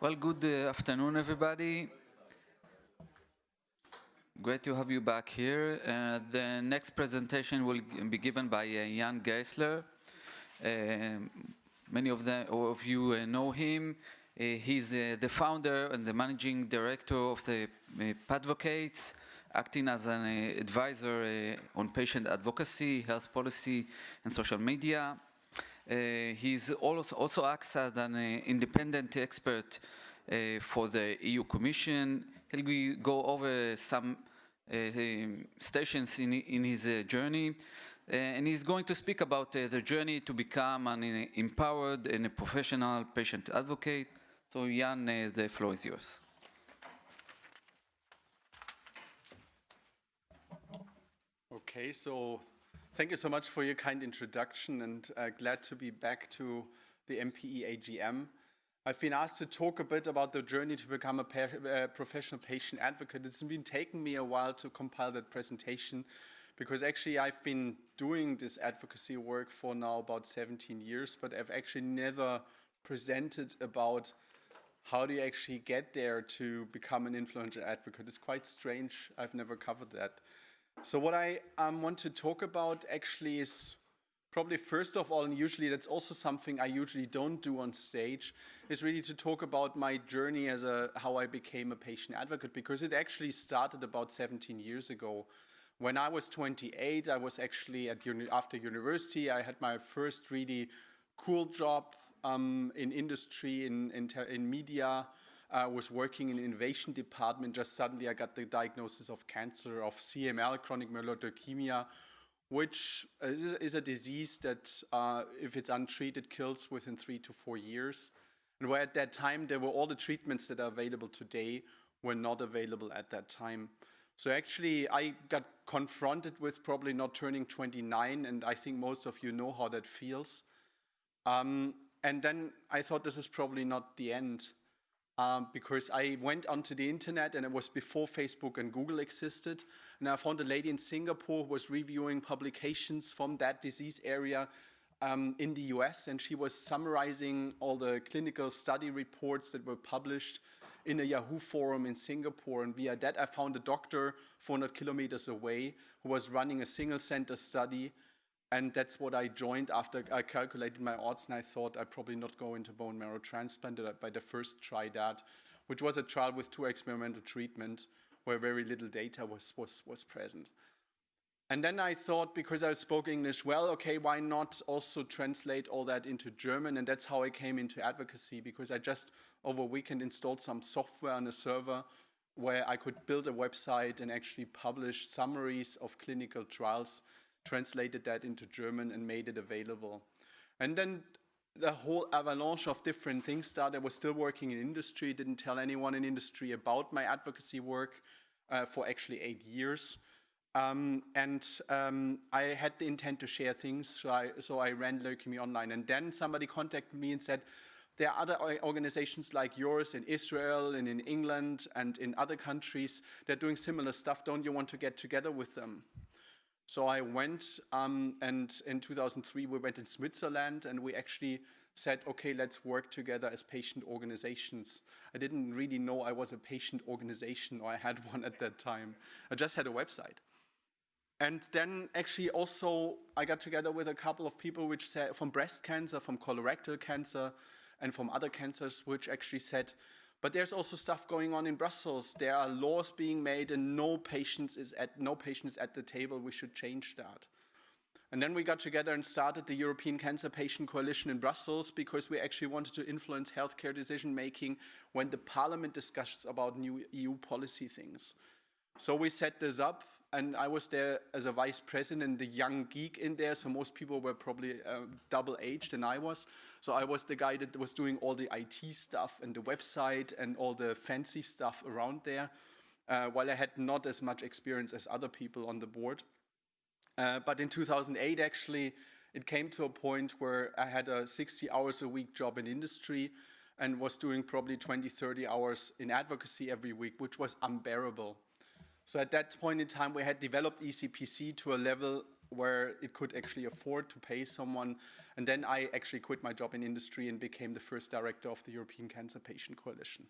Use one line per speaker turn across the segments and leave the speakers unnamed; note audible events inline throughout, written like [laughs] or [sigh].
Well, good uh, afternoon, everybody. Great to have you back here. Uh, the next presentation will be given by uh, Jan Geissler. Uh, many of, the, of you uh, know him. Uh, he's the founder and the managing director of the Patvocates, acting as an advisor on patient advocacy, health policy, and social media. Uh, he's also, also acts as an uh, independent expert uh, for the EU Commission. He'll go over some uh, um, stations in, in his uh, journey. Uh, and he's going to speak about the journey to become an empowered and a professional patient advocate. So Jan, the floor is yours.
Okay, so thank you so much for your kind introduction and uh, glad to be back to the MPE AGM. I've been asked to talk a bit about the journey to become a uh, professional patient advocate. It's been taking me a while to compile that presentation because actually I've been doing this advocacy work for now about 17 years, but I've actually never presented about how do you actually get there to become an influential advocate. It's quite strange. I've never covered that. So what I um, want to talk about actually is probably first of all, and usually that's also something I usually don't do on stage, is really to talk about my journey as a how I became a patient advocate because it actually started about 17 years ago. When I was 28, I was actually at uni after university. I had my first really cool job um, in industry, in, in, in media. I was working in innovation department. Just suddenly I got the diagnosis of cancer, of CML, chronic myeloid leukemia, which is, is a disease that, uh, if it's untreated, kills within three to four years. And where at that time, there were all the treatments that are available today were not available at that time. So actually, I got confronted with probably not turning 29, and I think most of you know how that feels. Um, and then I thought this is probably not the end um, because I went onto the internet and it was before Facebook and Google existed. And I found a lady in Singapore who was reviewing publications from that disease area um, in the US and she was summarizing all the clinical study reports that were published in a Yahoo forum in Singapore. And via that, I found a doctor 400 kilometers away who was running a single center study and that's what I joined after I calculated my odds and I thought I'd probably not go into bone marrow transplant, but the first try that, which was a trial with two experimental treatment where very little data was, was, was present. And then I thought, because I spoke English well, okay, why not also translate all that into German? And that's how I came into advocacy, because I just over a weekend installed some software on a server where I could build a website and actually publish summaries of clinical trials translated that into German and made it available. And then the whole avalanche of different things started. I was still working in industry, didn't tell anyone in industry about my advocacy work uh, for actually eight years. Um, and um, I had the intent to share things, so I, so I ran Leukemia Online. And then somebody contacted me and said, there are other organizations like yours in Israel and in England and in other countries that are doing similar stuff. Don't you want to get together with them? So I went, um, and in 2003 we went in Switzerland and we actually said, okay, let's work together as patient organizations. I didn't really know I was a patient organization or I had [laughs] one at that time. I just had a website. And then actually also I got together with a couple of people which said from breast cancer, from colorectal cancer, and from other cancers, which actually said, but there's also stuff going on in Brussels. There are laws being made and no patients is at, no patients at the table. We should change that. And then we got together and started the European Cancer Patient Coalition in Brussels because we actually wanted to influence healthcare decision making when the parliament discusses about new EU policy things. So we set this up and I was there as a vice president, the young geek in there, so most people were probably uh, double aged than I was. So I was the guy that was doing all the IT stuff and the website and all the fancy stuff around there, uh, while I had not as much experience as other people on the board. Uh, but in 2008, actually, it came to a point where I had a 60 hours a week job in industry and was doing probably 20, 30 hours in advocacy every week, which was unbearable. So at that point in time, we had developed ECPC to a level where it could actually afford to pay someone. And then I actually quit my job in industry and became the first director of the European Cancer Patient Coalition.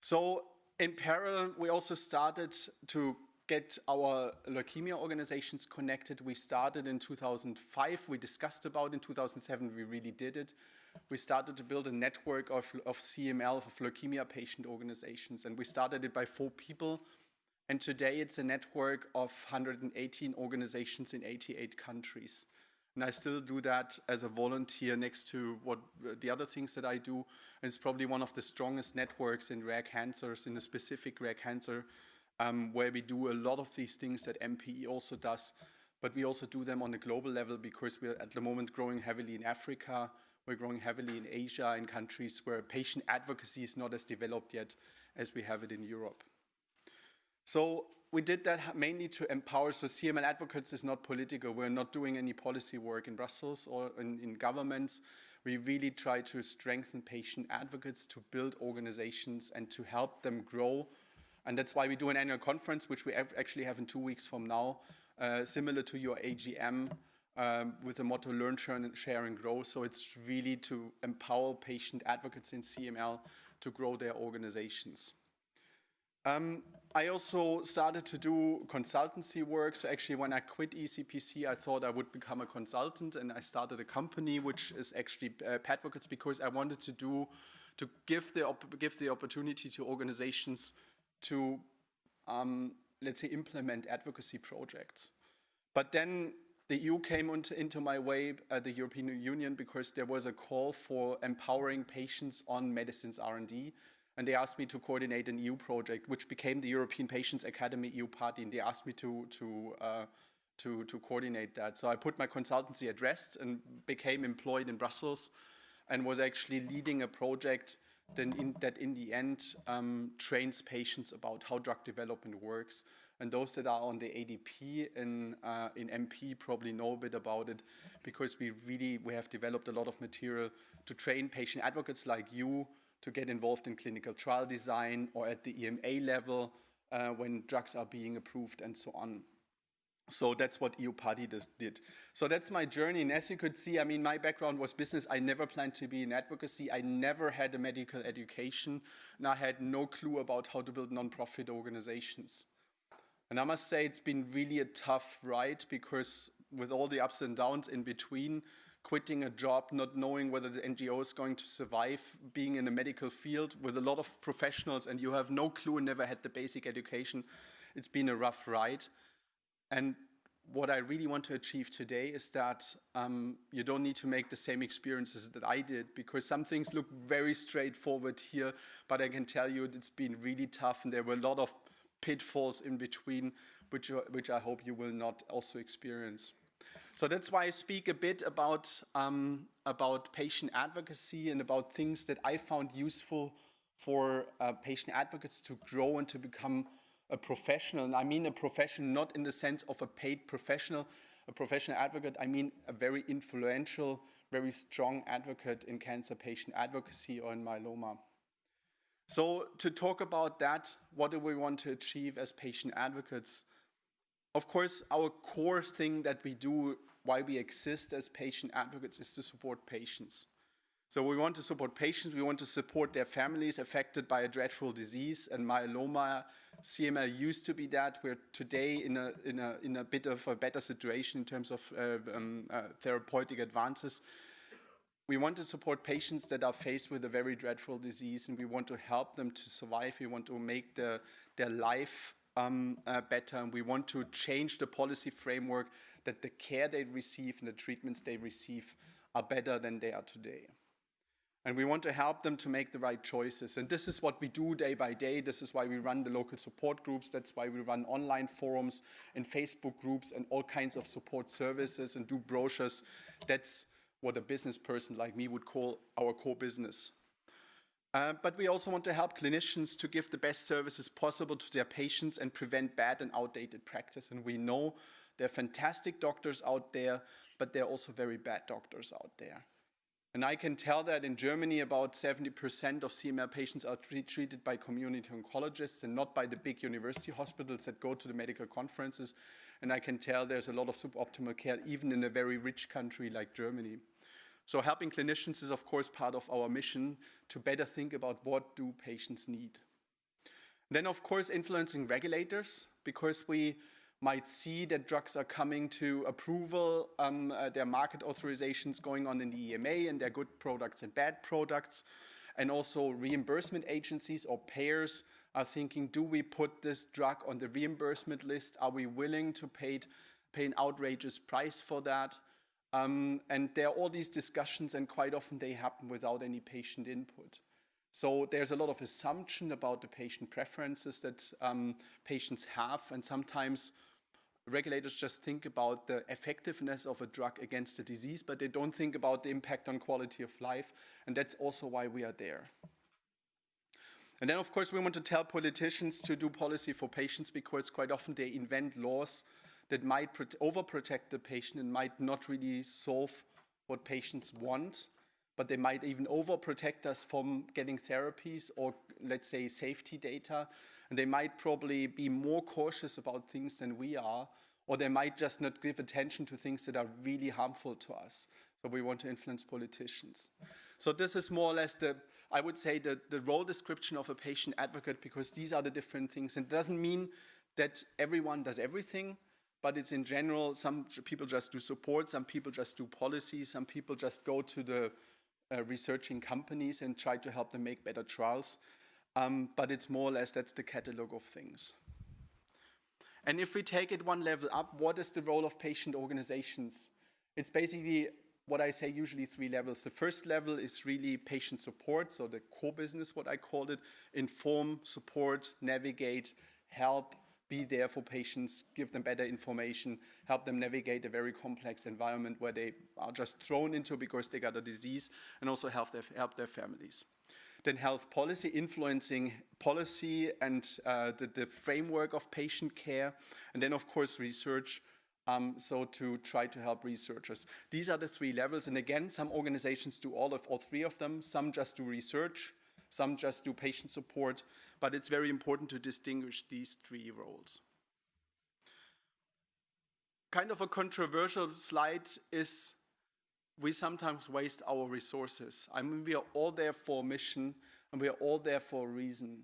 So in parallel, we also started to get our leukemia organizations connected. We started in 2005. We discussed about in 2007. We really did it. We started to build a network of, of CML, of leukemia patient organizations. And we started it by four people. And today it's a network of 118 organizations in 88 countries. And I still do that as a volunteer next to what the other things that I do. And it's probably one of the strongest networks in rare cancers, in a specific rare cancer, um, where we do a lot of these things that MPE also does. But we also do them on a global level because we're at the moment growing heavily in Africa. We're growing heavily in Asia, in countries where patient advocacy is not as developed yet as we have it in Europe. So we did that mainly to empower. So CML advocates is not political. We're not doing any policy work in Brussels or in, in governments. We really try to strengthen patient advocates, to build organizations and to help them grow. And that's why we do an annual conference, which we actually have in two weeks from now, uh, similar to your AGM, um, with the motto learn, share and grow. So it's really to empower patient advocates in CML to grow their organizations. Um, I also started to do consultancy work. So actually when I quit ECPC, I thought I would become a consultant and I started a company which is actually uh, Patvocates because I wanted to do, to give the, give the opportunity to organizations to, um, let's say, implement advocacy projects. But then the EU came into, my way, uh, the European Union, because there was a call for empowering patients on medicines R&D and they asked me to coordinate an EU project, which became the European Patients Academy EUPATI, and they asked me to, to, uh, to, to coordinate that. So I put my consultancy at rest and became employed in Brussels and was actually leading a project then in, that in the end um, trains patients about how drug development works. And those that are on the ADP in, uh, in MP probably know a bit about it because we really, we have developed a lot of material to train patient advocates like you to get involved in clinical trial design or at the EMA level uh, when drugs are being approved and so on. So that's what EUPATI did. So that's my journey. And as you could see, I mean, my background was business. I never planned to be in advocacy. I never had a medical education. And I had no clue about how to build nonprofit organizations. And I must say it's been really a tough ride because with all the ups and downs in between, quitting a job, not knowing whether the NGO is going to survive, being in a medical field with a lot of professionals and you have no clue and never had the basic education. It's been a rough ride. And what I really want to achieve today is that um, you don't need to make the same experiences that I did because some things look very straightforward here, but I can tell you it's been really tough and there were a lot of pitfalls in between, which, which I hope you will not also experience. So that's why I speak a bit about, um, about patient advocacy and about things that I found useful for uh, patient advocates to grow and to become a professional. And I mean a professional not in the sense of a paid professional, a professional advocate, I mean a very influential, very strong advocate in cancer patient advocacy or in myeloma. So to talk about that, what do we want to achieve as patient advocates? Of course, our core thing that we do why we exist as patient advocates is to support patients. So we want to support patients, we want to support their families affected by a dreadful disease and myeloma. CML used to be that. We're today in a, in a, in a bit of a better situation in terms of uh, um, uh, therapeutic advances. We want to support patients that are faced with a very dreadful disease and we want to help them to survive. We want to make the, their life um, uh, better and we want to change the policy framework that the care they receive and the treatments they receive are better than they are today. And we want to help them to make the right choices. And this is what we do day by day. This is why we run the local support groups. That's why we run online forums and Facebook groups and all kinds of support services and do brochures. That's what a business person like me would call our core business. Uh, but we also want to help clinicians to give the best services possible to their patients and prevent bad and outdated practice. And we know there are fantastic doctors out there, but there are also very bad doctors out there. And I can tell that in Germany, about 70% of CML patients are treated by community oncologists and not by the big university hospitals that go to the medical conferences. And I can tell there's a lot of suboptimal care, even in a very rich country like Germany. So helping clinicians is, of course, part of our mission to better think about what do patients need. Then, of course, influencing regulators, because we might see that drugs are coming to approval, um, uh, their market authorizations going on in the EMA, and their good products and bad products. And also reimbursement agencies or payers are thinking, do we put this drug on the reimbursement list? Are we willing to pay, pay an outrageous price for that? Um, and there are all these discussions and quite often they happen without any patient input. So there's a lot of assumption about the patient preferences that um, patients have and sometimes regulators just think about the effectiveness of a drug against the disease, but they don't think about the impact on quality of life, and that's also why we are there. And then, of course, we want to tell politicians to do policy for patients because quite often they invent laws that might overprotect the patient and might not really solve what patients want, but they might even overprotect us from getting therapies or, let's say, safety data and they might probably be more cautious about things than we are, or they might just not give attention to things that are really harmful to us. So we want to influence politicians. So this is more or less the, I would say, the, the role description of a patient advocate because these are the different things. And it doesn't mean that everyone does everything, but it's in general, some people just do support, some people just do policy, some people just go to the uh, researching companies and try to help them make better trials um, but it's more or less that's the catalog of things. And if we take it one level up, what is the role of patient organizations? It's basically what I say usually three levels. The first level is really patient support, so the core business, what I call it, inform, support, navigate, help, be there for patients, give them better information, help them navigate a very complex environment where they are just thrown into because they got a disease, and also help their, help their families then health policy influencing policy and uh, the, the, framework of patient care, and then of course research, um, so to try to help researchers. These are the three levels, and again, some organizations do all of all three of them, some just do research, some just do patient support, but it's very important to distinguish these three roles. Kind of a controversial slide is we sometimes waste our resources. I mean, we are all there for a mission and we are all there for a reason.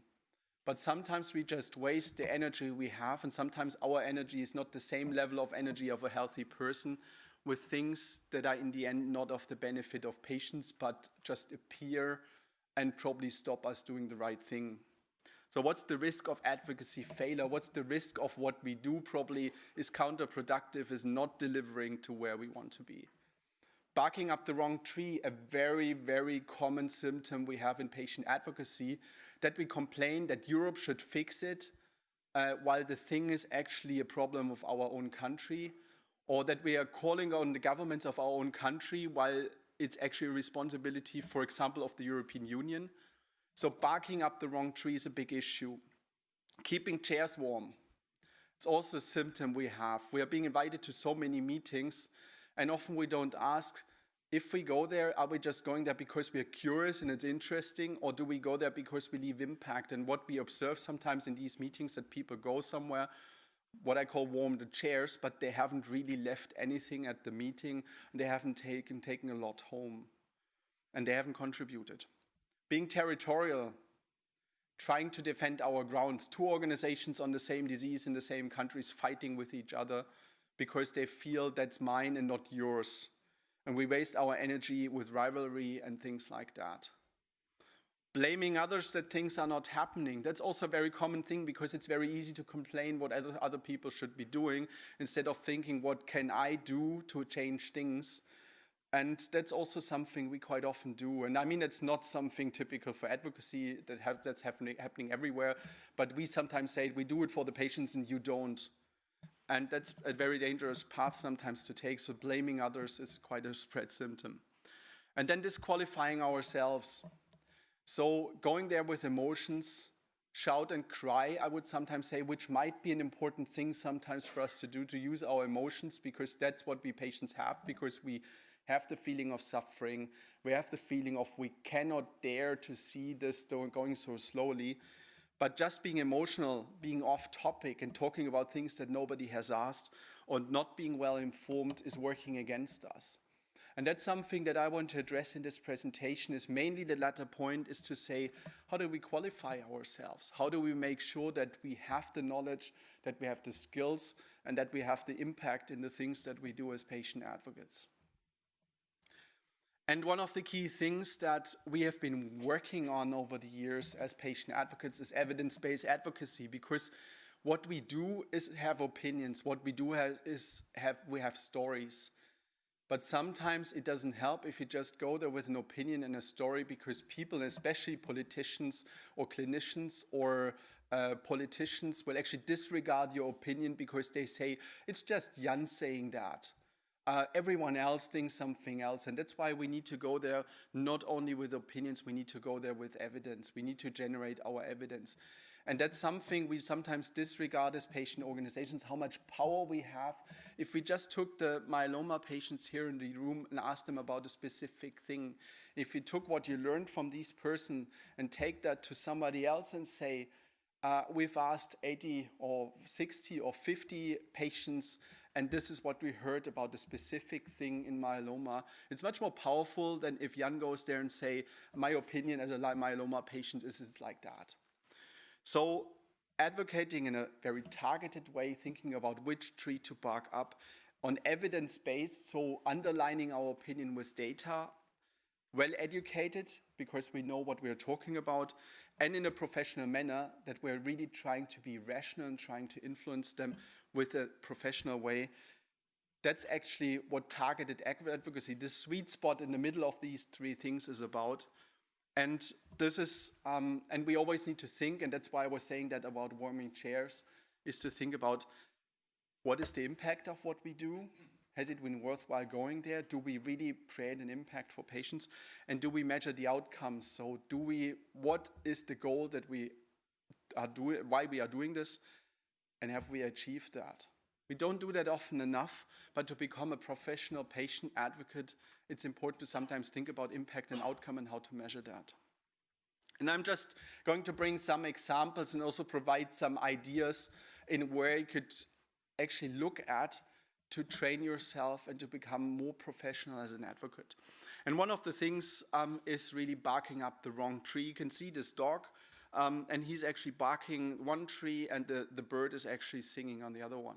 But sometimes we just waste the energy we have and sometimes our energy is not the same level of energy of a healthy person with things that are in the end not of the benefit of patients but just appear and probably stop us doing the right thing. So what's the risk of advocacy failure? What's the risk of what we do probably is counterproductive, is not delivering to where we want to be? barking up the wrong tree, a very, very common symptom we have in patient advocacy, that we complain that Europe should fix it, uh, while the thing is actually a problem of our own country, or that we are calling on the governments of our own country while it's actually a responsibility, for example, of the European Union. So barking up the wrong tree is a big issue. Keeping chairs warm. It's also a symptom we have. We are being invited to so many meetings and often we don't ask, if we go there, are we just going there because we are curious and it's interesting, or do we go there because we leave impact? And what we observe sometimes in these meetings that people go somewhere, what I call warm the chairs, but they haven't really left anything at the meeting, and they haven't taken, taken a lot home, and they haven't contributed. Being territorial, trying to defend our grounds, two organizations on the same disease in the same countries fighting with each other, because they feel that's mine and not yours. And we waste our energy with rivalry and things like that. Blaming others that things are not happening. That's also a very common thing because it's very easy to complain what other, other people should be doing instead of thinking what can I do to change things. And that's also something we quite often do. And I mean, it's not something typical for advocacy that that's happening, happening everywhere, but we sometimes say we do it for the patients and you don't. And that's a very dangerous path sometimes to take, so blaming others is quite a spread symptom. And then disqualifying ourselves. So going there with emotions, shout and cry, I would sometimes say, which might be an important thing sometimes for us to do, to use our emotions, because that's what we patients have, because we have the feeling of suffering. We have the feeling of we cannot dare to see this going so slowly. But just being emotional, being off topic, and talking about things that nobody has asked, or not being well informed is working against us. And that's something that I want to address in this presentation is mainly the latter point is to say, how do we qualify ourselves? How do we make sure that we have the knowledge, that we have the skills, and that we have the impact in the things that we do as patient advocates? And one of the key things that we have been working on over the years as patient advocates is evidence-based advocacy because what we do is have opinions. What we do have is have we have stories. But sometimes it doesn't help if you just go there with an opinion and a story because people, especially politicians or clinicians or uh, politicians, will actually disregard your opinion because they say, it's just Jan saying that. Uh, everyone else thinks something else. And that's why we need to go there not only with opinions, we need to go there with evidence. We need to generate our evidence. And that's something we sometimes disregard as patient organizations, how much power we have. If we just took the myeloma patients here in the room and asked them about a specific thing, if you took what you learned from this person and take that to somebody else and say, uh, we've asked 80 or 60 or 50 patients and this is what we heard about the specific thing in myeloma. It's much more powerful than if Jan goes there and say, my opinion as a myeloma patient is, is like that. So advocating in a very targeted way, thinking about which tree to bark up on evidence-based, so underlining our opinion with data, well educated because we know what we're talking about, and in a professional manner that we're really trying to be rational and trying to influence them with a professional way. That's actually what targeted advocacy, the sweet spot in the middle of these three things is about. And this is, um, and we always need to think, and that's why I was saying that about warming chairs, is to think about what is the impact of what we do? Has it been worthwhile going there? Do we really create an impact for patients? And do we measure the outcomes? So do we, what is the goal that we are doing, why we are doing this? And have we achieved that? We don't do that often enough, but to become a professional patient advocate, it's important to sometimes think about impact and outcome and how to measure that. And I'm just going to bring some examples and also provide some ideas in where you could actually look at to train yourself and to become more professional as an advocate. And one of the things um, is really barking up the wrong tree. You can see this dog, um, and he's actually barking one tree and the, the bird is actually singing on the other one.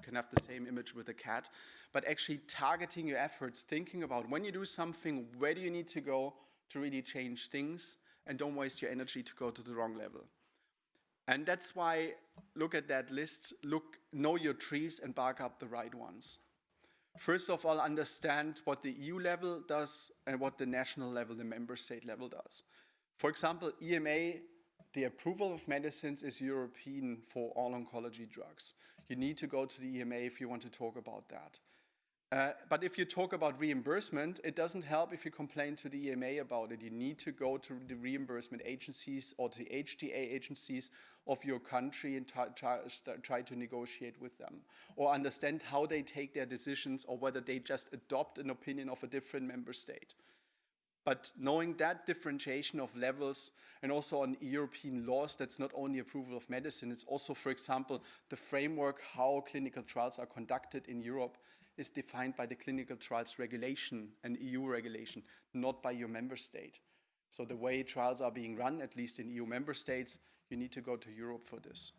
You can have the same image with a cat, but actually targeting your efforts, thinking about when you do something, where do you need to go to really change things, and don't waste your energy to go to the wrong level. And that's why look at that list, look, know your trees and bark up the right ones. First of all, understand what the EU level does and what the national level, the member state level does. For example, EMA, the approval of medicines is European for all oncology drugs. You need to go to the EMA if you want to talk about that. Uh, but if you talk about reimbursement, it doesn't help if you complain to the EMA about it. You need to go to the reimbursement agencies or the HTA agencies of your country and try, try to negotiate with them or understand how they take their decisions or whether they just adopt an opinion of a different member state. But knowing that differentiation of levels and also on European laws, that's not only approval of medicine, it's also, for example, the framework how clinical trials are conducted in Europe is defined by the clinical trials regulation and EU regulation, not by your member state. So the way trials are being run, at least in EU member states, you need to go to Europe for this.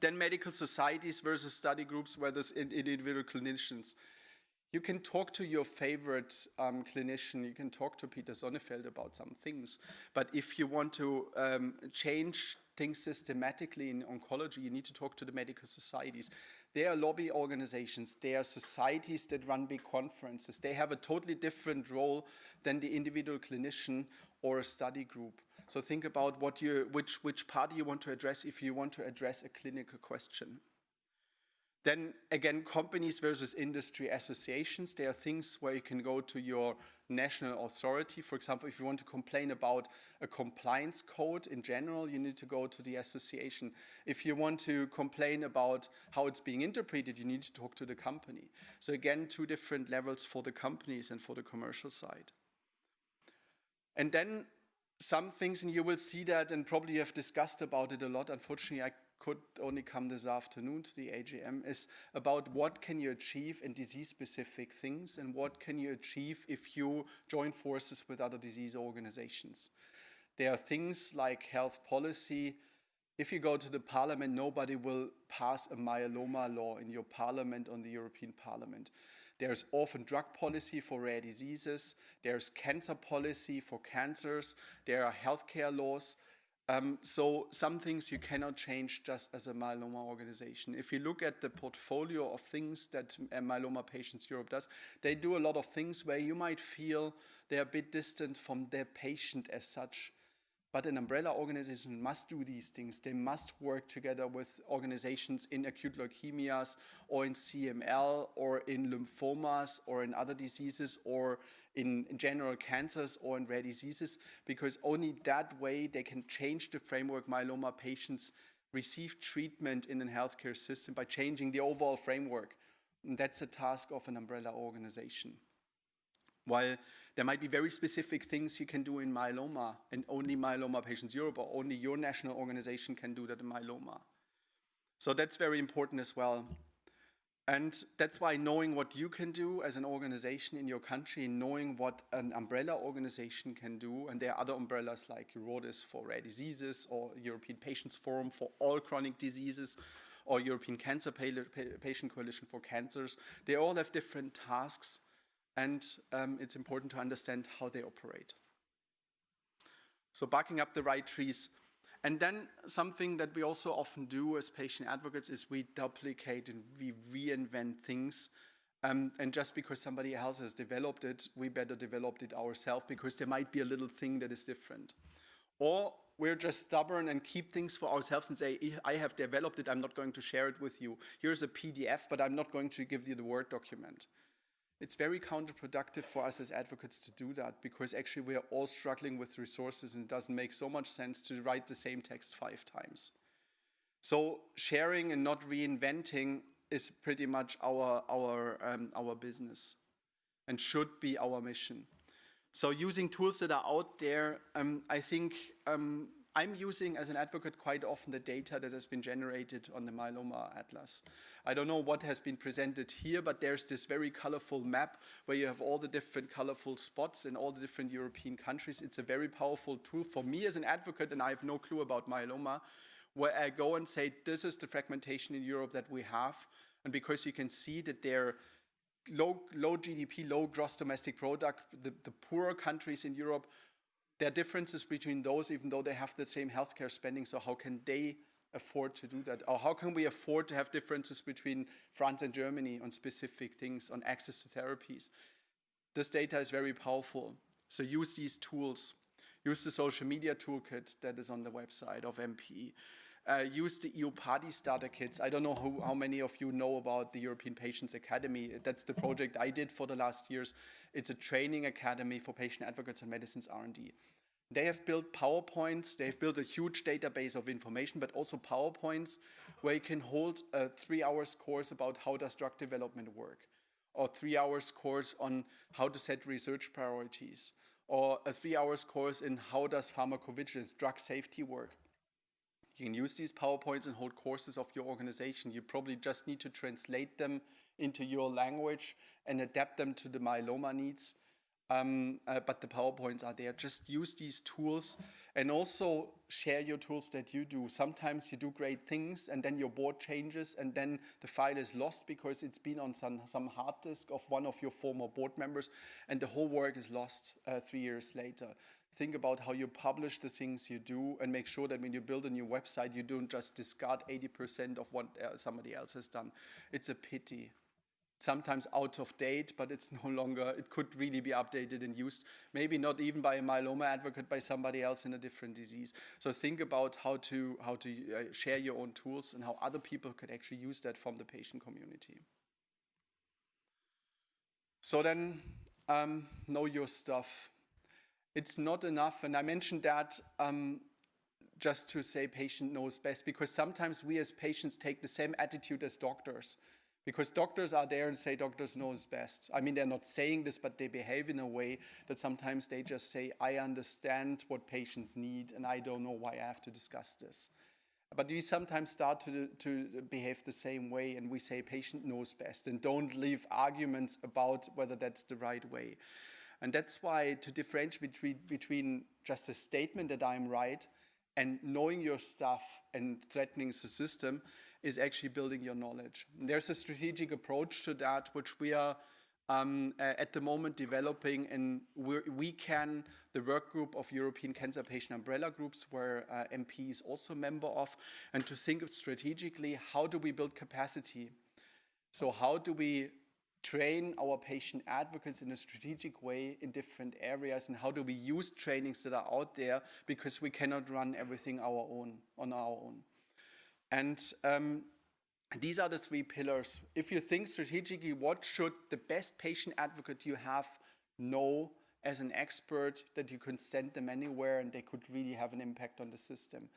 Then medical societies versus study groups whether it's individual clinicians. You can talk to your favorite um, clinician, you can talk to Pieter Sonneveld about some things, but if you want to um, change things systematically in oncology, you need to talk to the medical societies. They are lobby organizations. They are societies that run big conferences. They have a totally different role than the individual clinician or a study group. So think about what you, which, which party you want to address if you want to address a clinical question. Then again, companies versus industry associations. There are things where you can go to your national authority. For example, if you want to complain about a compliance code in general, you need to go to the association. If you want to complain about how it's being interpreted, you need to talk to the company. So again, two different levels for the companies and for the commercial side. And then some things, and you will see that, and probably you have discussed about it a lot. Unfortunately, I could only come this afternoon to the AGM, is about what can you achieve in disease-specific things and what can you achieve if you join forces with other disease organizations. There are things like health policy. If you go to the parliament, nobody will pass a myeloma law in your parliament on the European Parliament. There's orphan drug policy for rare diseases. There's cancer policy for cancers. There are healthcare laws. Um, so some things you cannot change just as a myeloma organization. If you look at the portfolio of things that Myeloma Patients Europe does, they do a lot of things where you might feel they're a bit distant from their patient as such. But an umbrella organization must do these things. They must work together with organizations in acute leukemias or in CML or in lymphomas or in other diseases or in, general cancers or in rare diseases because only that way they can change the framework myeloma patients receive treatment in a healthcare system by changing the overall framework. And that's the task of an umbrella organization. While there might be very specific things you can do in myeloma, and only Myeloma Patients Europe or only your national organization can do that in myeloma. So that's very important as well. And that's why knowing what you can do as an organization in your country, knowing what an umbrella organization can do, and there are other umbrellas like EURORDIS for rare diseases or European Patients Forum for all chronic diseases, or European Cancer Patient Coalition for cancers. They all have different tasks and um, it's important to understand how they operate. So barking up the right trees. And then something that we also often do as patient advocates is we duplicate and we reinvent things. Um, and just because somebody else has developed it, we better develop it ourselves because there might be a little thing that is different. Or we're just stubborn and keep things for ourselves and say, I have developed it, I'm not going to share it with you. Here's a PDF, but I'm not going to give you the Word document it's very counterproductive for us as advocates to do that because actually we are all struggling with resources and it doesn't make so much sense to write the same text five times. So sharing and not reinventing is pretty much our, our, um, our business and should be our mission. So using tools that are out there, um, I think um, I'm using as an advocate quite often the data that has been generated on the myeloma atlas. I don't know what has been presented here, but there's this very colorful map where you have all the different colorful spots in all the different European countries. It's a very powerful tool for me as an advocate, and I have no clue about myeloma, where I go and say, this is the fragmentation in Europe that we have. And because you can see that they're low, low GDP, low gross domestic product, the, the poorer countries in Europe there are differences between those, even though they have the same healthcare spending. So how can they afford to do that? Or how can we afford to have differences between France and Germany on specific things, on access to therapies? This data is very powerful. So use these tools. Use the social media toolkit that is on the website of MPE. Uh, use the EUPATI Starter Kits. I don't know who, how many of you know about the European Patients Academy. That's the project I did for the last years. It's a training academy for patient advocates and medicines R&D. They have built PowerPoints, they've built a huge database of information, but also PowerPoints where you can hold a three hours course about how does drug development work, or three hours course on how to set research priorities, or a three hours course in how does pharmacovigilance, drug safety work. You can use these PowerPoints and hold courses of your organization. You probably just need to translate them into your language and adapt them to the myeloma needs. Um, uh, but the PowerPoints are there. Just use these tools and also share your tools that you do. Sometimes you do great things and then your board changes and then the file is lost because it's been on some, some hard disk of one of your former board members and the whole work is lost uh, three years later think about how you publish the things you do and make sure that when you build a new website, you don't just discard 80% of what uh, somebody else has done. It's a pity. Sometimes out of date, but it's [laughs] no longer, it could really be updated and used, maybe not even by a myeloma advocate, by somebody else in a different disease. So think about how to, how to uh, share your own tools and how other people could actually use that from the patient community. So then, um, know your stuff. It's not enough, and I mentioned that um, just to say patient knows best, because sometimes we as patients take the same attitude as doctors. Because doctors are there and say doctors knows best. I mean, they're not saying this, but they behave in a way that sometimes they just say, I understand what patients need and I don't know why I have to discuss this. But we sometimes start to, to behave the same way and we say patient knows best and don't leave arguments about whether that's the right way. And that's why to differentiate between, between just a statement that I'm right and knowing your stuff and threatening the system is actually building your knowledge. And there's a strategic approach to that, which we are um, at the moment developing and we can, the work group of European Cancer Patient Umbrella Groups, where uh, MP is also a member of, and to think strategically, how do we build capacity? So how do we train our patient advocates in a strategic way in different areas and how do we use trainings that are out there because we cannot run everything our own on our own. And um, these are the three pillars. If you think strategically, what should the best patient advocate you have know as an expert that you can send them anywhere and they could really have an impact on the system?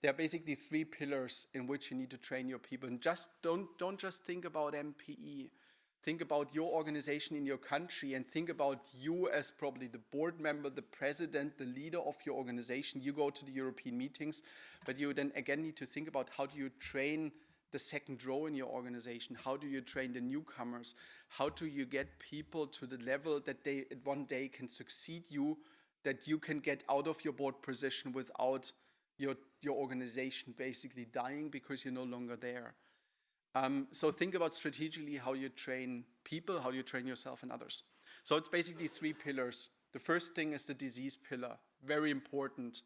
There are basically three pillars in which you need to train your people. And just don't, don't just think about MPE think about your organization in your country and think about you as probably the board member, the president, the leader of your organization. You go to the European meetings, but you then again need to think about how do you train the second row in your organization? How do you train the newcomers? How do you get people to the level that they one day can succeed you, that you can get out of your board position without your, your organization basically dying because you're no longer there? Um, so think about strategically how you train people, how you train yourself and others. So it's basically three pillars. The first thing is the disease pillar, very important.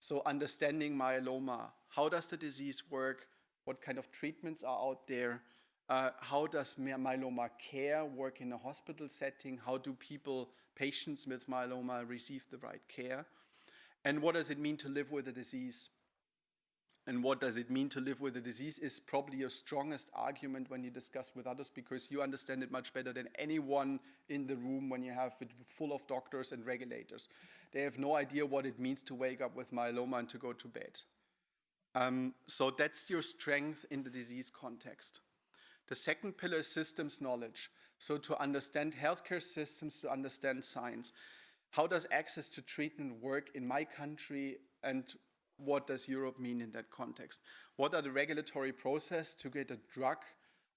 So understanding myeloma, how does the disease work? What kind of treatments are out there? Uh, how does myeloma care work in a hospital setting? How do people, patients with myeloma receive the right care? And what does it mean to live with a disease? And what does it mean to live with a disease is probably your strongest argument when you discuss with others because you understand it much better than anyone in the room when you have it full of doctors and regulators. They have no idea what it means to wake up with myeloma and to go to bed. Um, so that's your strength in the disease context. The second pillar is systems knowledge. So to understand healthcare systems, to understand science. How does access to treatment work in my country and what does Europe mean in that context? What are the regulatory process to get a drug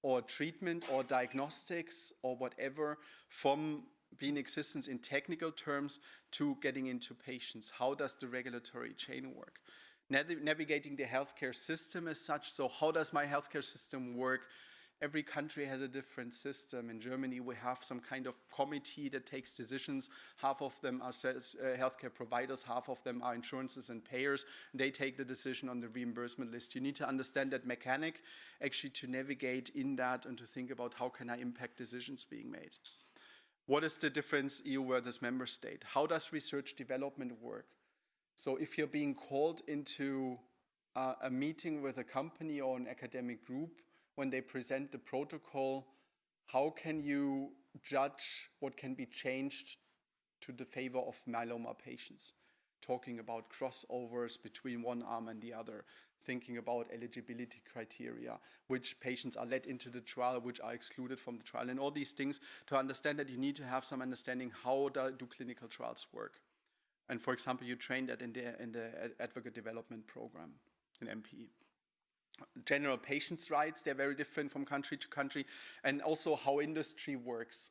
or treatment or diagnostics or whatever from being existence in technical terms to getting into patients? How does the regulatory chain work? Nav navigating the healthcare system as such, so how does my healthcare system work Every country has a different system. In Germany, we have some kind of committee that takes decisions. Half of them are uh, healthcare providers, half of them are insurances and payers. They take the decision on the reimbursement list. You need to understand that mechanic actually to navigate in that and to think about how can I impact decisions being made. What is the difference EU versus member state? How does research development work? So if you're being called into uh, a meeting with a company or an academic group, when they present the protocol, how can you judge what can be changed to the favor of myeloma patients? Talking about crossovers between one arm and the other, thinking about eligibility criteria, which patients are let into the trial, which are excluded from the trial, and all these things to understand that you need to have some understanding how do clinical trials work. And for example, you train that in the, in the advocate development program in MPE general patients' rights, they're very different from country to country, and also how industry works.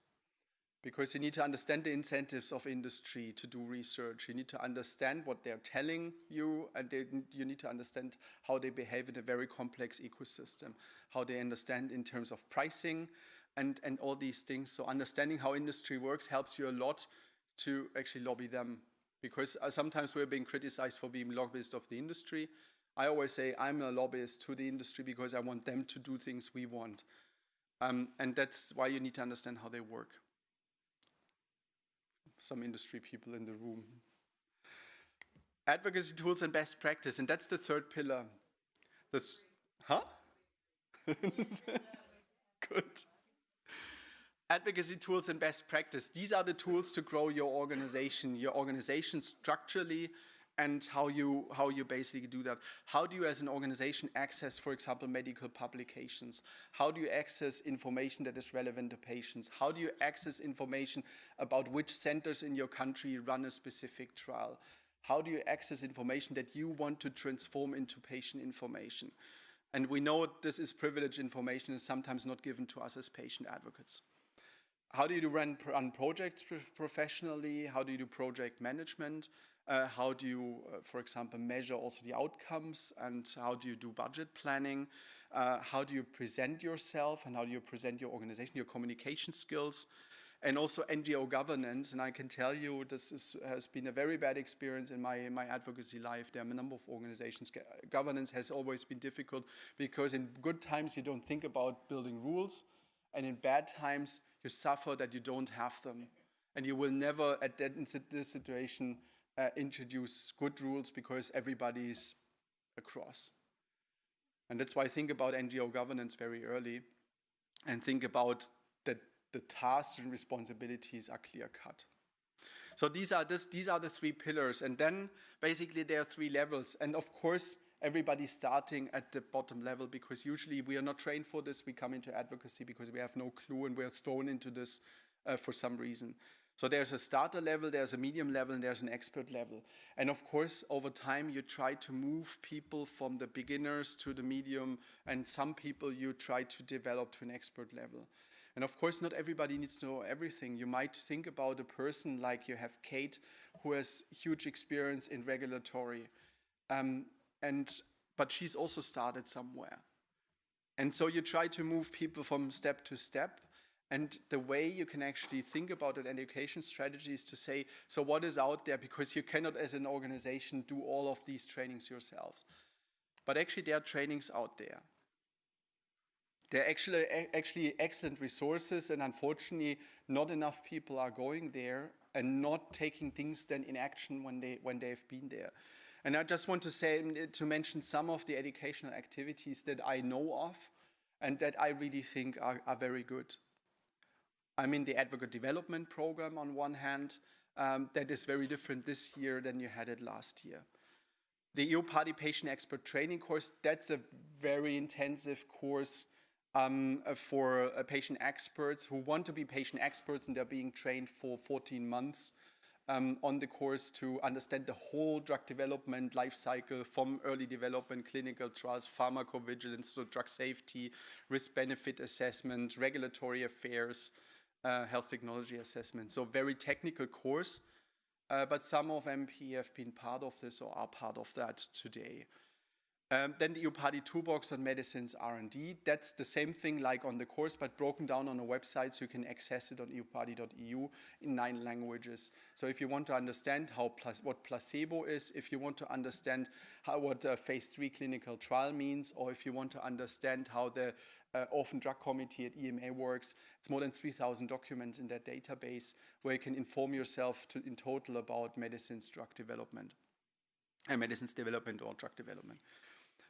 Because you need to understand the incentives of industry to do research. You need to understand what they're telling you, and they, you need to understand how they behave in a very complex ecosystem, how they understand in terms of pricing, and, and all these things. So understanding how industry works helps you a lot to actually lobby them. Because uh, sometimes we're being criticized for being lobbyists of the industry, I always say I'm a lobbyist to the industry because I want them to do things we want. Um, and that's why you need to understand how they work. Some industry people in the room. Advocacy tools and best practice, and that's the third pillar. The th huh? [laughs] Good. Advocacy tools and best practice. These are the tools to grow your organization, your organization structurally and how you, how you basically do that. How do you as an organization access, for example, medical publications? How do you access information that is relevant to patients? How do you access information about which centers in your country run a specific trial? How do you access information that you want to transform into patient information? And we know this is privileged information is sometimes not given to us as patient advocates. How do you run, run projects professionally? How do you do project management? Uh, how do you, uh, for example, measure also the outcomes and how do you do budget planning? Uh, how do you present yourself and how do you present your organization, your communication skills? And also NGO governance, and I can tell you this is, has been a very bad experience in my, my advocacy life. There are a number of organizations. Governance has always been difficult because in good times you don't think about building rules, and in bad times you suffer that you don't have them. And you will never, at that, in this situation, uh, introduce good rules because everybody's across. And that's why I think about NGO governance very early and think about that the tasks and responsibilities are clear cut. So these are, this, these are the three pillars. And then basically there are three levels. And of course, everybody's starting at the bottom level because usually we are not trained for this. We come into advocacy because we have no clue and we're thrown into this uh, for some reason. So there's a starter level, there's a medium level, and there's an expert level. And of course, over time, you try to move people from the beginners to the medium, and some people you try to develop to an expert level. And of course, not everybody needs to know everything. You might think about a person like you have Kate, who has huge experience in regulatory. Um, and, but she's also started somewhere. And so you try to move people from step to step and the way you can actually think about an education strategy is to say, so what is out there? Because you cannot, as an organization, do all of these trainings yourselves. But actually, there are trainings out there. There are actually, actually excellent resources, and unfortunately, not enough people are going there and not taking things then in action when, they, when they've been there. And I just want to say, mm, eh, to mention some of the educational activities that I know of and that I really think are, are very good. I'm in the advocate development program on one hand. Um, that is very different this year than you had it last year. The EUPATI Patient Expert Training course, that's a very intensive course um, uh, for uh, patient experts who want to be patient experts and they're being trained for 14 months um, on the course to understand the whole drug development life cycle from early development, clinical trials, pharmacovigilance, so drug safety, risk-benefit assessment, regulatory affairs, uh, health technology assessment. So very technical course, uh, but some of MP have been part of this or are part of that today. Um, then the EUPATI Toolbox on Medicines R&D. That's the same thing like on the course, but broken down on a website so you can access it on eupati.eu in nine languages. So if you want to understand how what placebo is, if you want to understand how, what a phase three clinical trial means, or if you want to understand how the uh, Orphan Drug Committee at EMA works. It's more than 3,000 documents in that database where you can inform yourself to, in total about medicines drug development, and uh, medicines development or drug development.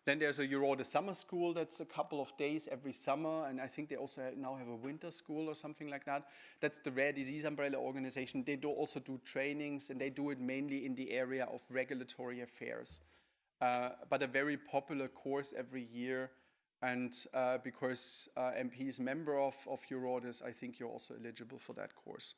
Then there's a EURORDIS summer school that's a couple of days every summer, and I think they also now have a winter school or something like that. That's the rare disease umbrella organization. They do also do trainings, and they do it mainly in the area of regulatory affairs. Uh, but a very popular course every year and uh, because uh, MP is member of, of I think you're also eligible for that course.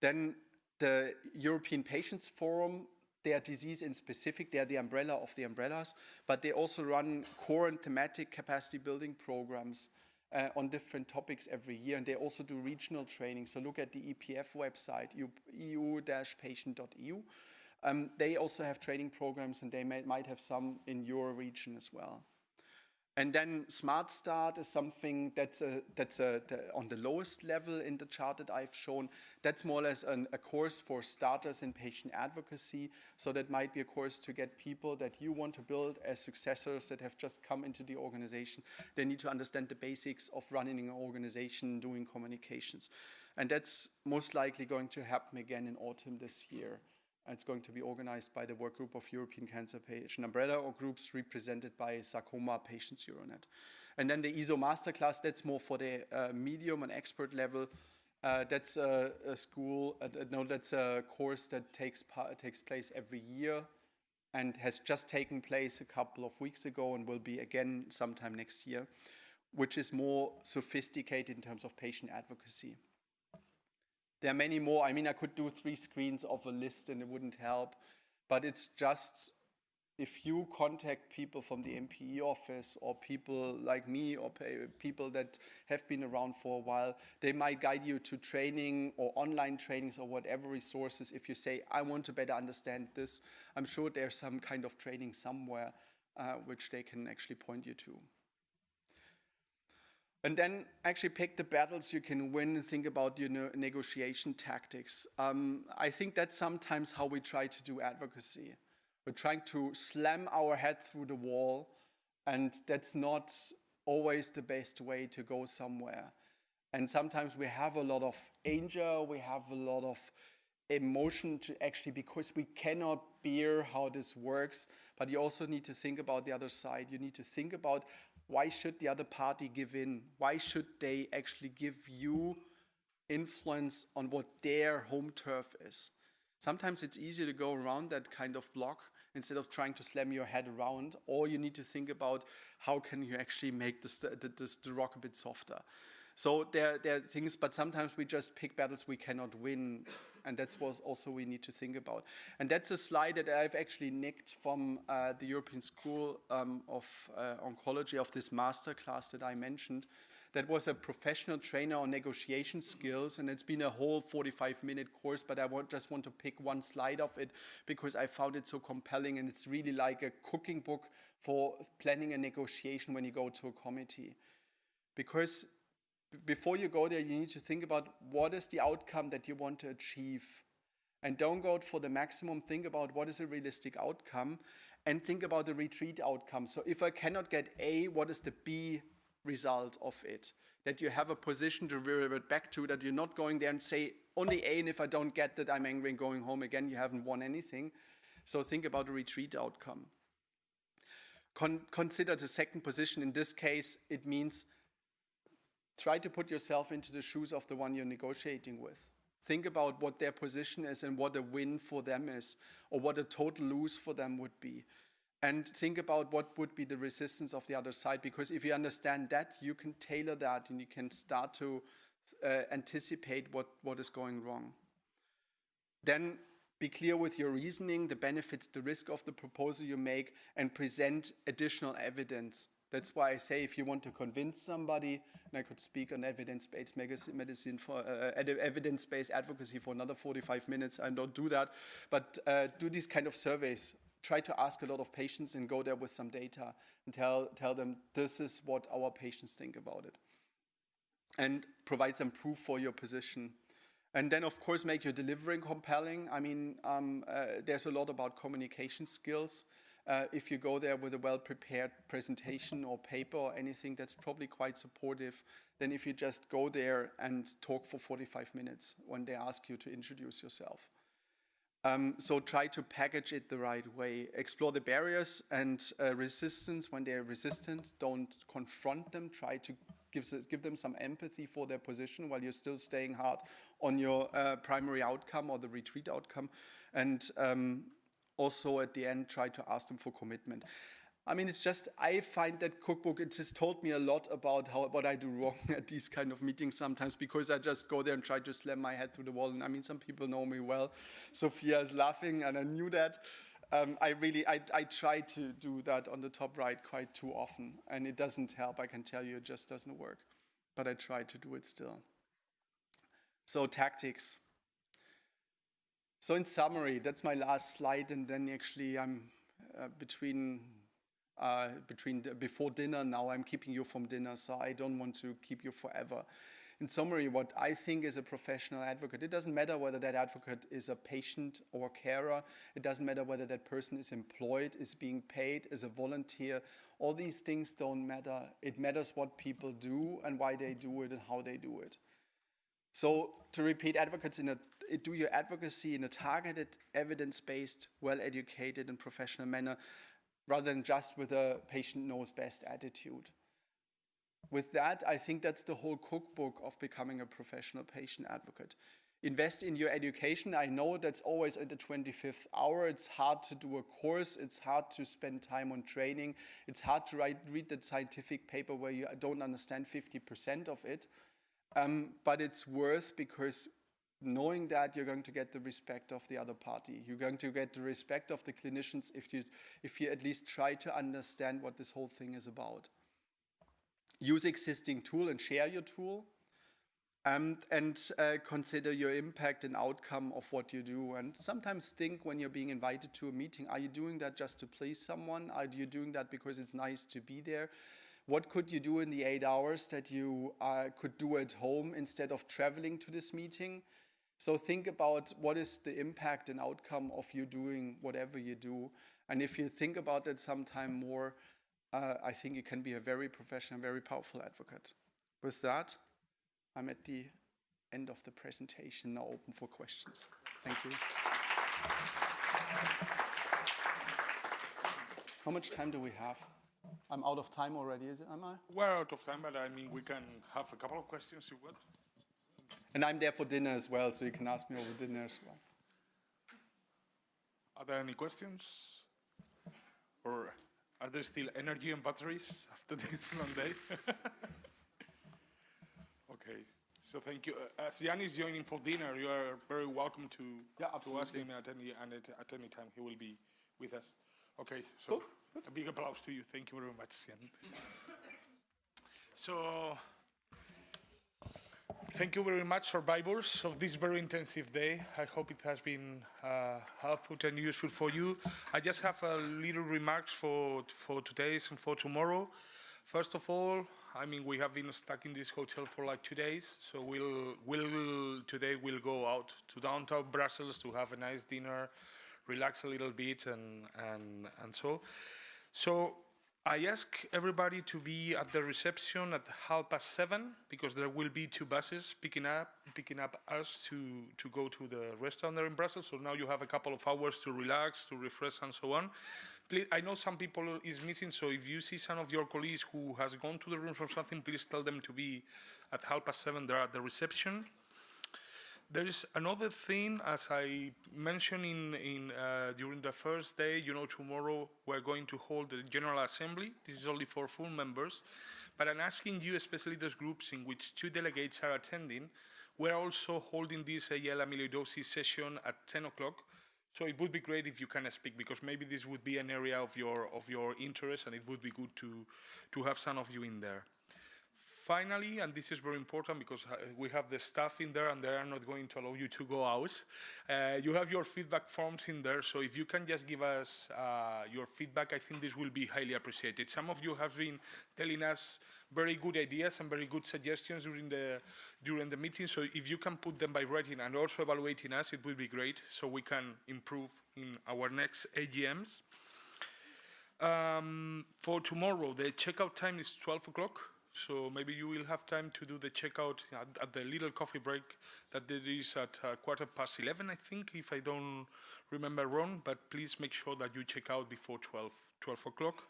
Then the European Patients Forum, they are disease in specific, they are the umbrella of the umbrellas, but they also run core and thematic capacity building programs uh, on different topics every year, and they also do regional training. So look at the EPF website, eu-patient.eu. Um, they also have training programs, and they may, might have some in your region as well. And then Smart Start is something that's, a, that's a, the, on the lowest level in the chart that I've shown. That's more or less an, a course for starters in patient advocacy. So that might be a course to get people that you want to build as successors that have just come into the organization. They need to understand the basics of running an organization, doing communications. And that's most likely going to happen again in autumn this year. It's going to be organized by the work group of European Cancer Patient Umbrella or groups represented by Sarcoma Patients Euronet. And then the ESO Masterclass, that's more for the uh, medium and expert level. Uh, that's a, a school, uh, no, that's a course that takes, takes place every year and has just taken place a couple of weeks ago and will be again sometime next year, which is more sophisticated in terms of patient advocacy. There are many more. I mean, I could do three screens of a list and it wouldn't help. But it's just if you contact people from the MPE office or people like me or people that have been around for a while, they might guide you to training or online trainings or whatever resources. If you say, I want to better understand this, I'm sure there's some kind of training somewhere uh, which they can actually point you to. And then actually pick the battles you can win and think about your negotiation tactics. Um, I think that's sometimes how we try to do advocacy. We're trying to slam our head through the wall, and that's not always the best way to go somewhere. And sometimes we have a lot of anger, we have a lot of emotion to actually, because we cannot bear how this works, but you also need to think about the other side. You need to think about why should the other party give in? Why should they actually give you influence on what their home turf is? Sometimes it's easier to go around that kind of block instead of trying to slam your head around, or you need to think about how can you actually make this, this, the rock a bit softer. So there, there are things, but sometimes we just pick battles we cannot win and that's what also we need to think about. And that's a slide that I've actually nicked from uh, the European School um, of uh, Oncology of this master class that I mentioned. That was a professional trainer on negotiation skills, and it's been a whole 45-minute course, but I want, just want to pick one slide of it because I found it so compelling, and it's really like a cooking book for planning a negotiation when you go to a committee. Because before you go there, you need to think about what is the outcome that you want to achieve. And don't go for the maximum, think about what is a realistic outcome and think about the retreat outcome. So if I cannot get A, what is the B result of it? That you have a position to revert back to, that you're not going there and say only A, and if I don't get that, I'm angry and going home again, you haven't won anything. So think about the retreat outcome. Con consider the second position. In this case, it means try to put yourself into the shoes of the one you're negotiating with. Think about what their position is and what a win for them is, or what a total lose for them would be. And think about what would be the resistance of the other side, because if you understand that, you can tailor that and you can start to uh, anticipate what, what is going wrong. Then be clear with your reasoning, the benefits, the risk of the proposal you make, and present additional evidence that's why I say if you want to convince somebody, and I could speak on evidence-based medicine for uh, evidence-based advocacy for another 45 minutes. I don't do that, but uh, do these kind of surveys. Try to ask a lot of patients and go there with some data and tell tell them this is what our patients think about it, and provide some proof for your position. And then, of course, make your delivering compelling. I mean, um, uh, there's a lot about communication skills. Uh, if you go there with a well-prepared presentation or paper or anything that's probably quite supportive than if you just go there and talk for 45 minutes when they ask you to introduce yourself. Um, so try to package it the right way. Explore the barriers and uh, resistance when they're resistant. Don't confront them. Try to give, give them some empathy for their position while you're still staying hard on your uh, primary outcome or the retreat outcome. And um, also at the end try to ask them for commitment. I mean, it's just, I find that cookbook, it has told me a lot about how, what I do wrong [laughs] at these kind of meetings sometimes because I just go there and try to slam my head through the wall. And I mean, some people know me well. Sophia is laughing and I knew that. Um, I really, I, I try to do that on the top right quite too often and it doesn't help. I can tell you it just doesn't work, but I try to do it still. So tactics. So in summary, that's my last slide, and then actually I'm uh, between uh, between the, before dinner. Now I'm keeping you from dinner, so I don't want to keep you forever. In summary, what I think is a professional advocate, it doesn't matter whether that advocate is a patient or carer. It doesn't matter whether that person is employed, is being paid, is a volunteer. All these things don't matter. It matters what people do and why they do it and how they do it. So to repeat, advocates in a, do your advocacy in a targeted, evidence-based, well-educated and professional manner rather than just with a patient knows best attitude. With that, I think that's the whole cookbook of becoming a professional patient advocate. Invest in your education. I know that's always at the 25th hour. It's hard to do a course. It's hard to spend time on training. It's hard to write, read that scientific paper where you don't understand 50% of it. Um, but it's worth because knowing that you're going to get the respect of the other party. You're going to get the respect of the clinicians if you, if you at least try to understand what this whole thing is about use existing tool and share your tool. Um, and uh, consider your impact and outcome of what you do. And sometimes think when you're being invited to a meeting, are you doing that just to please someone? Are you doing that because it's nice to be there? What could you do in the eight hours that you uh, could do at home instead of traveling to this meeting? So think about what is the impact and outcome of you doing whatever you do. And if you think about that sometime more, uh, I think you can be a very professional, very powerful advocate. With that, I'm at the end of the presentation, now open for questions. Thank you. How much time do we have? I'm out of time already, is it, am I?
We're out of time, but I mean, we can have a couple of questions if you want.
And I'm there for dinner as well, so you can ask me over dinner as well.
Are there any questions? Or are there still energy and batteries after [laughs] this long day? [laughs] okay, so thank you. Uh, as Jan is joining for dinner, you are very welcome to,
Yeah,
to ask him at any, at, at any time. He will be with us. Okay, so a big applause to you. Thank you very much, Jan. [laughs] so, Thank you very much, survivors of this very intensive day. I hope it has been uh, helpful and useful for you. I just have a little remarks for, for today and for tomorrow. First of all, I mean, we have been stuck in this hotel for like two days, so we'll, we'll today we'll go out to downtown Brussels to have a nice dinner, relax a little bit, and, and, and so. So I ask everybody to be at the reception at half past seven because there will be two buses picking up picking up us to to go to the restaurant there in Brussels. So now you have a couple of hours to relax, to refresh, and so on. Please, I know some people is missing, so if you see some of your colleagues who has gone to the room for something, please tell them to be at half past seven there at the reception. There is another thing, as I mentioned in, in uh, during the first day, you know, tomorrow we're going to hold the General Assembly. This is only for full members. But I'm asking you, especially those groups in which two delegates are attending, we're also holding this AL amyloidosis session at 10 o'clock. So it would be great if you can speak, because maybe this would be an area of your, of your interest, and it would be good to, to have some of you in there. Finally, and this is very important because uh, we have the staff in there and they are not going to allow you to go out. Uh, you have your feedback forms in there, so if you can just give us uh, your feedback, I think this will be highly appreciated. Some of you have been telling us very good ideas and very good suggestions during the during the meeting. So if you can put them by writing and also evaluating us, it would be great, so we can improve in our next AGMs. Um, for tomorrow, the checkout time is 12 o'clock. So maybe you will have time to do the checkout at, at the little coffee break that there is at uh, quarter past 11, I think, if I don't remember wrong. But please make sure that you check out before 12, 12 o'clock.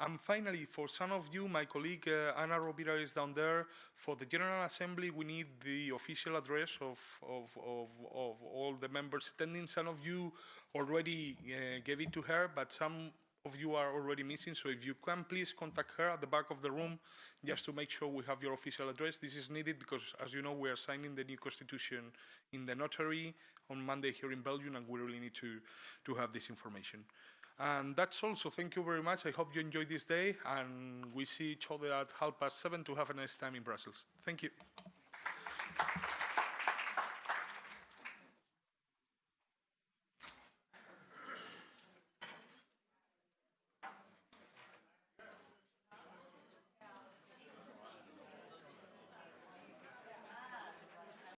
And finally, for some of you, my colleague uh, Anna Rovira is down there. For the General Assembly, we need the official address of, of, of, of all the members attending. Some of you already uh, gave it to her, but some of you are already missing, so if you can please contact her at the back of the room just to make sure we have your official address. This is needed because, as you know, we are signing the new constitution in the notary on Monday here in Belgium, and we really need to, to have this information. And that's all, so thank you very much. I hope you enjoyed this day, and we see each other at half past seven to have a nice time in Brussels. Thank you.